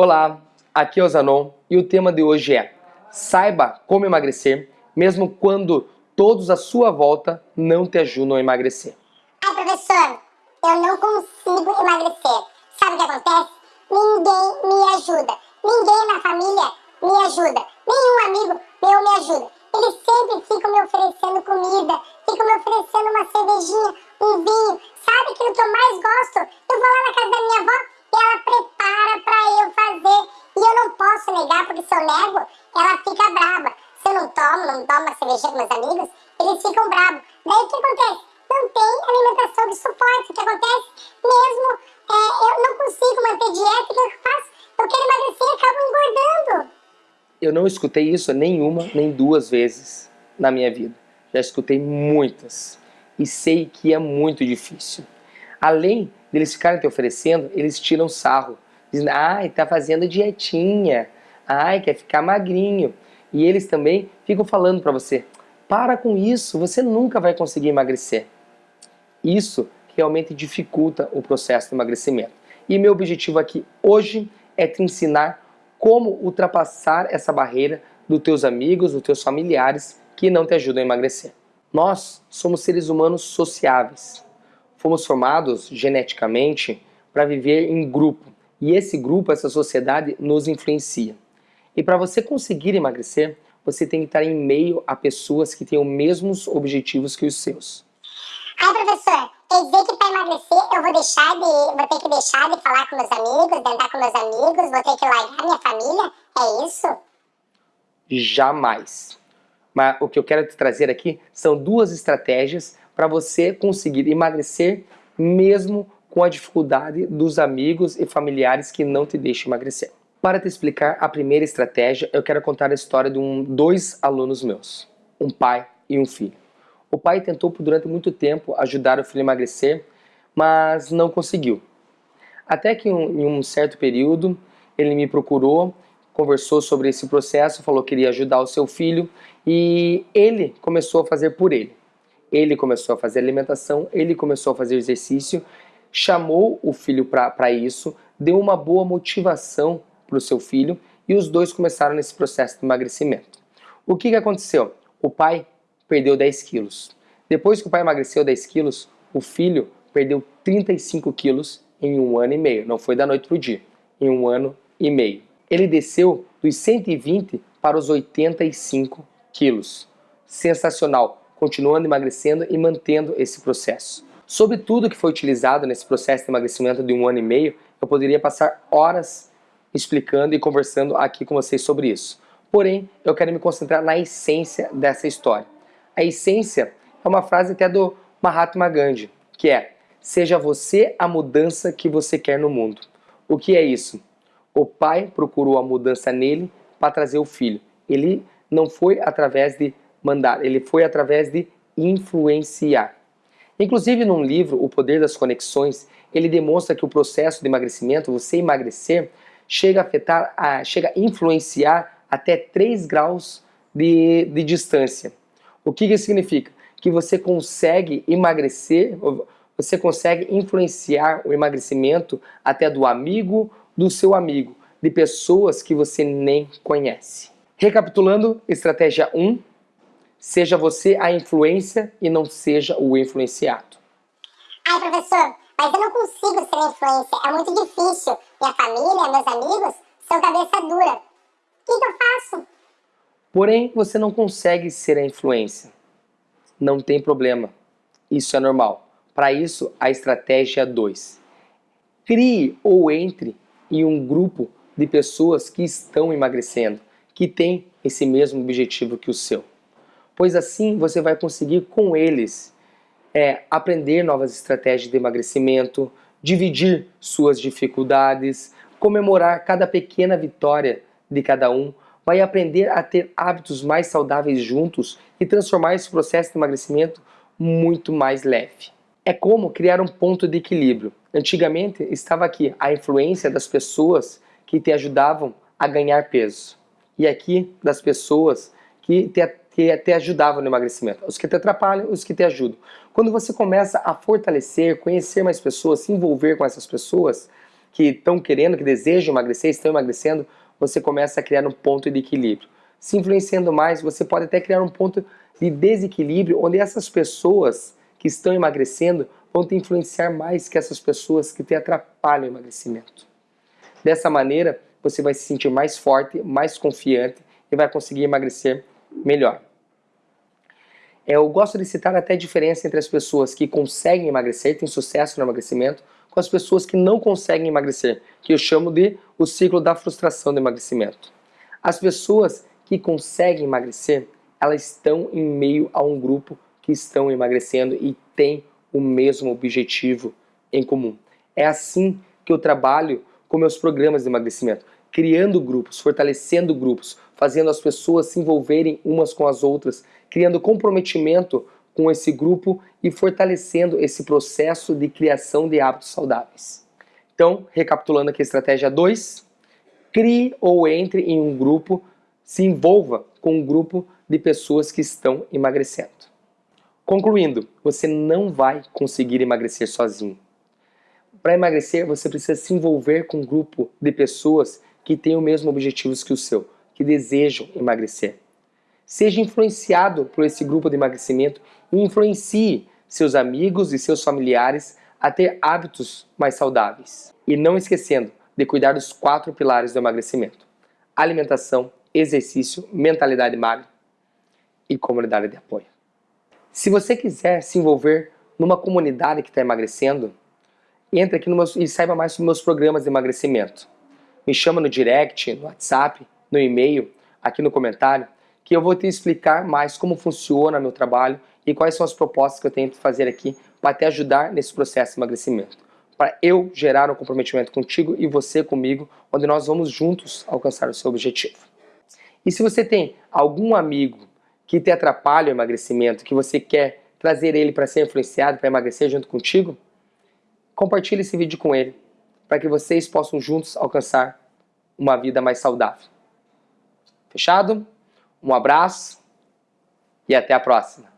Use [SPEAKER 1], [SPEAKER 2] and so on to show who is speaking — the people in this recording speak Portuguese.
[SPEAKER 1] Olá, aqui é o Zanon e o tema de hoje é Saiba como emagrecer, mesmo quando todos à sua volta não te ajudam a emagrecer.
[SPEAKER 2] Ai, professor, eu não consigo emagrecer. Sabe o que acontece? Ninguém me ajuda. Ninguém na família me ajuda. Nenhum amigo meu me ajuda. Eles sempre ficam me oferecendo comida, ficam me oferecendo uma cervejinha, um vinho. Sabe aquilo que eu mais gosto? Eu vou lá na casa da minha avó e ela prepara pra eu fazer. E eu não posso negar, porque se eu nego, ela fica brava. Se eu não uma cervejinha com meus amigos, eles ficam bravos. Daí o que acontece? Não tem alimentação de suporte. O que acontece? Mesmo é, eu não consigo manter dieta, o que eu faço? Eu quero emagrecer e acabo engordando.
[SPEAKER 1] Eu não escutei isso nenhuma, nem duas vezes na minha vida. Já escutei muitas. E sei que é muito difícil. Além deles ficarem te oferecendo, eles tiram sarro. Dizem, ai, tá fazendo dietinha. Ai, quer ficar magrinho. E eles também ficam falando para você, para com isso, você nunca vai conseguir emagrecer. Isso realmente dificulta o processo de emagrecimento. E meu objetivo aqui hoje é te ensinar como ultrapassar essa barreira dos teus amigos, dos teus familiares que não te ajudam a emagrecer. Nós somos seres humanos sociáveis. Fomos formados geneticamente para viver em grupo. E esse grupo, essa sociedade, nos influencia. E para você conseguir emagrecer, você tem que estar em meio a pessoas que têm os mesmos objetivos que os seus.
[SPEAKER 2] Ai, professor, quer dizer que para emagrecer eu vou deixar de. vou ter que deixar de falar com meus amigos, de andar com meus amigos, vou ter que largar minha família? É isso?
[SPEAKER 1] Jamais. Mas o que eu quero te trazer aqui são duas estratégias para você conseguir emagrecer mesmo com a dificuldade dos amigos e familiares que não te deixam emagrecer. Para te explicar a primeira estratégia, eu quero contar a história de um, dois alunos meus, um pai e um filho. O pai tentou por durante muito tempo ajudar o filho a emagrecer, mas não conseguiu. Até que em um certo período ele me procurou, conversou sobre esse processo, falou que queria ajudar o seu filho e ele começou a fazer por ele. Ele começou a fazer alimentação, ele começou a fazer exercício, chamou o filho para isso, deu uma boa motivação para o seu filho e os dois começaram nesse processo de emagrecimento. O que, que aconteceu? O pai perdeu 10 quilos. Depois que o pai emagreceu 10 quilos, o filho perdeu 35 quilos em um ano e meio. Não foi da noite para o dia, em um ano e meio. Ele desceu dos 120 para os 85 quilos. Sensacional, continuando emagrecendo e mantendo esse processo. Sobre tudo que foi utilizado nesse processo de emagrecimento de um ano e meio, eu poderia passar horas explicando e conversando aqui com vocês sobre isso. Porém, eu quero me concentrar na essência dessa história. A essência é uma frase até do Mahatma Gandhi, que é Seja você a mudança que você quer no mundo. O que é isso? O pai procurou a mudança nele para trazer o filho. Ele não foi através de mandar, ele foi através de influenciar. Inclusive num livro, O Poder das Conexões, ele demonstra que o processo de emagrecimento, você emagrecer, chega a afetar, a, chega a influenciar até 3 graus de, de distância. O que isso significa? Que você consegue emagrecer, você consegue influenciar o emagrecimento até do amigo do seu amigo, de pessoas que você nem conhece. Recapitulando, estratégia 1, seja você a influência e não seja o influenciado.
[SPEAKER 2] Ai, professor, mas eu não consigo ser influência, é muito difícil. Minha família, meus amigos, são cabeça dura. O que, que eu faço?
[SPEAKER 1] Porém, você não consegue ser a influência. Não tem problema. Isso é normal. Para isso, a estratégia 2. Crie ou entre em um grupo de pessoas que estão emagrecendo, que têm esse mesmo objetivo que o seu. Pois assim você vai conseguir com eles é, aprender novas estratégias de emagrecimento, dividir suas dificuldades, comemorar cada pequena vitória de cada um, vai aprender a ter hábitos mais saudáveis juntos e transformar esse processo de emagrecimento muito mais leve. É como criar um ponto de equilíbrio. Antigamente estava aqui a influência das pessoas que te ajudavam a ganhar peso. E aqui das pessoas que te, te, te ajudavam no emagrecimento. Os que te atrapalham, os que te ajudam. Quando você começa a fortalecer, conhecer mais pessoas, se envolver com essas pessoas, que estão querendo, que desejam emagrecer, estão emagrecendo, você começa a criar um ponto de equilíbrio. Se influenciando mais, você pode até criar um ponto de desequilíbrio, onde essas pessoas que estão emagrecendo vão te influenciar mais que essas pessoas que te atrapalham o emagrecimento. Dessa maneira, você vai se sentir mais forte, mais confiante e vai conseguir emagrecer melhor. Eu gosto de citar até a diferença entre as pessoas que conseguem emagrecer, têm sucesso no emagrecimento, com as pessoas que não conseguem emagrecer, que eu chamo de o ciclo da frustração do emagrecimento. As pessoas que conseguem emagrecer, elas estão em meio a um grupo que estão emagrecendo e tem o mesmo objetivo em comum. É assim que eu trabalho com meus programas de emagrecimento, criando grupos, fortalecendo grupos, fazendo as pessoas se envolverem umas com as outras, criando comprometimento com esse grupo e fortalecendo esse processo de criação de hábitos saudáveis. Então, recapitulando aqui a estratégia 2, crie ou entre em um grupo, se envolva com um grupo de pessoas que estão emagrecendo. Concluindo, você não vai conseguir emagrecer sozinho. Para emagrecer, você precisa se envolver com um grupo de pessoas que têm o mesmo objetivos que o seu, que desejam emagrecer. Seja influenciado por esse grupo de emagrecimento e influencie seus amigos e seus familiares a ter hábitos mais saudáveis. E não esquecendo de cuidar dos quatro pilares do emagrecimento: alimentação, exercício, mentalidade magra e comunidade de apoio. Se você quiser se envolver numa comunidade que está emagrecendo, entre aqui meu, e saiba mais sobre meus programas de emagrecimento. Me chama no direct, no WhatsApp, no e-mail, aqui no comentário, que eu vou te explicar mais como funciona meu trabalho e quais são as propostas que eu tento fazer aqui para te ajudar nesse processo de emagrecimento. Para eu gerar um comprometimento contigo e você comigo, onde nós vamos juntos alcançar o seu objetivo. E se você tem algum amigo que te atrapalha o emagrecimento, que você quer trazer ele para ser influenciado, para emagrecer junto contigo, compartilhe esse vídeo com ele, para que vocês possam juntos alcançar uma vida mais saudável. Fechado? Um abraço e até a próxima.